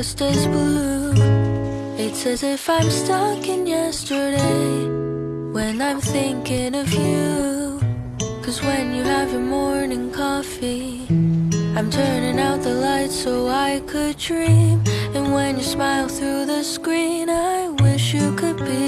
just as blue. It's as if I'm stuck in yesterday when I'm thinking of you. Cause when you have your morning coffee, I'm turning out the lights so I could dream. And when you smile through the screen, I wish you could be.